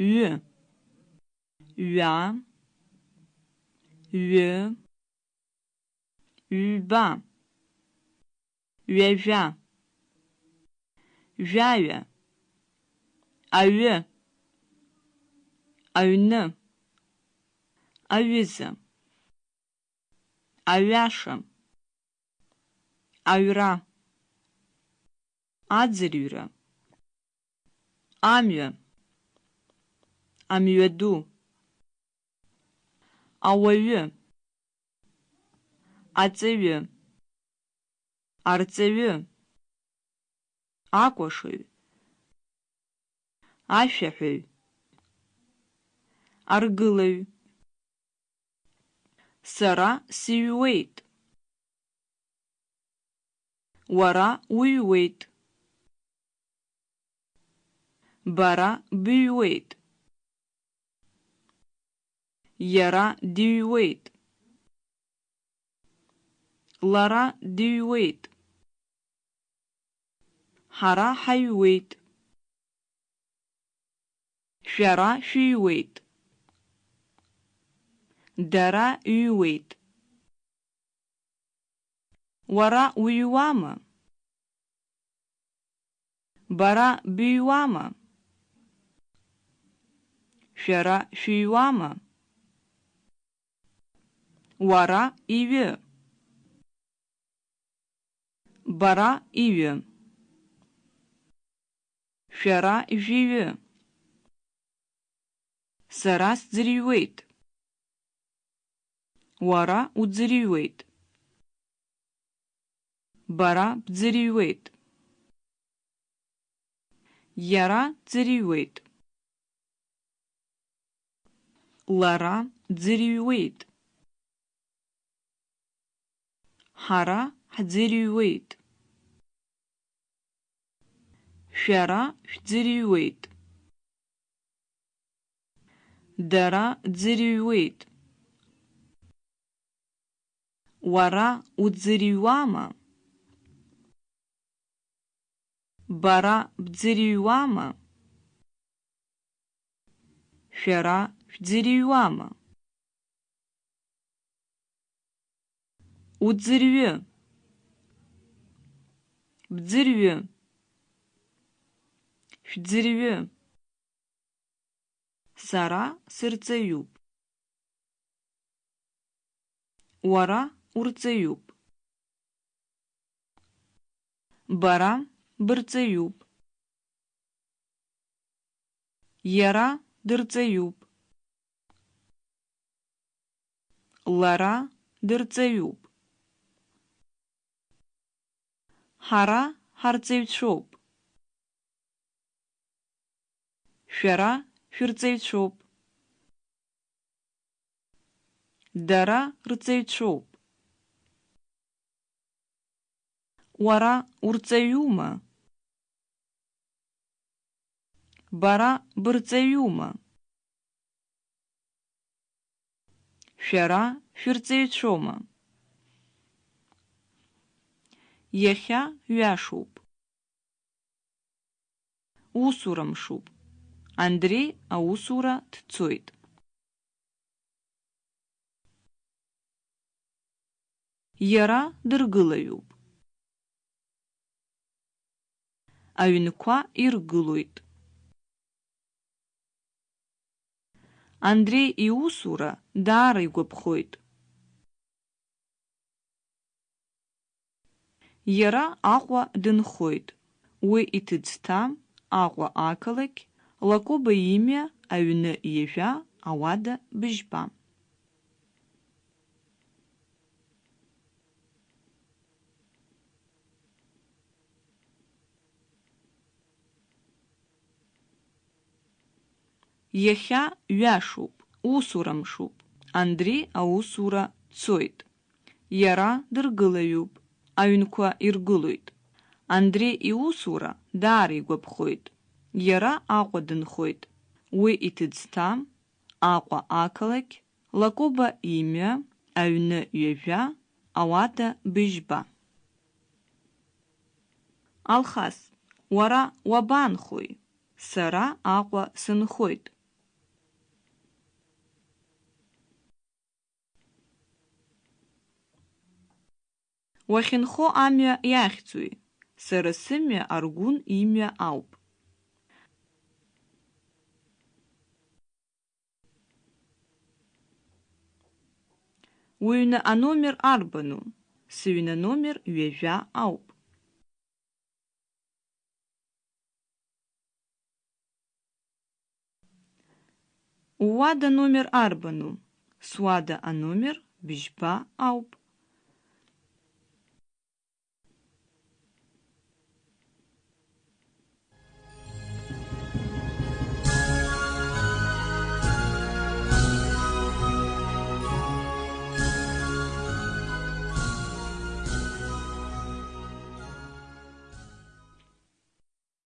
Ü. Üa. Ü. Üba. Üeja. Üjayı. Ayı. Ayını. Ayızı. Ayaşı. Ayra. Adzirürü. Amyı. Амҩаду ауаҩы аҵаҩы арҵаҩы акәашаҩ ашәаҳәаҩ аргылаҩ сара сыҩуеит уара уҩуеит бара быҩуеит иара дыҩуеит лара дыҩуеит ҳара ҳаҩуеит шәара шәыҩуеит дара ҩуеит уара уҩуама бара быҩуама шәара шәыҩуама уара иҩы бара иҩы шәара ижәиҩы сара сӡырҩуеит уара уӡырҩуеит бара бӡырҩуеит иара ӡырҩуеит лара ӡырҩуеит ҳара ҳӡырҩуеит шәара шәӡырҩуеит дара ӡырҩуеит уара уӡырҩуама бара бӡырҩуама шәара шәӡырҩуама уӡырҩы бӡырҩы шәӡырҩы сара сырҵаҩуп уара урҵаҩуп бара бырҵаҩуп иара дырҵаҩуп лара дырҵаҩуп ҳара ҳарҵаҩцәоуп. Шәара шәырҵаҩцәоуп. Дара рҵаҩцәоуп. Уара урҵаҩума? Бара бырҵаҩума? Шәара шәырҵаҩцәоума? Иахьа ҩашуп усура мшуп Андреи аусура дцоит иара дыргылаҩуп аҩнқәа иргылоит. Андреи иусура даара игәаԥхоит. Иара Аҟәа дынхоит. Уи иҭыӡҭа Аҟәа ақалақь, Лакоба имҩа, аҩны иажәа, ауада быжьба. Иахьа ҩашуп, усура мшуп. Андри аусура цоит. Иара дыргылаҩуп. Аҩнқәа иргылоит. Андре иусура даара игәаԥхоит. Иара Аҟәа дынхоит. Уи иҭыӡҭа Аҟәа ақалақь, Лакоба имҩа, аҩны ҩажәа, ауада быжьба. Алхас, уара уабаанхои? Сара Аҟәа сынхоит. Уахьынхо амҩа иахьӡуи? Сара сымҩа Аргәын имҩа ауп. Уҩны аномер арбану? Сыҩны номер ҩажәа ауп. Уада номер арбану? Суада аномер бжьба ауп.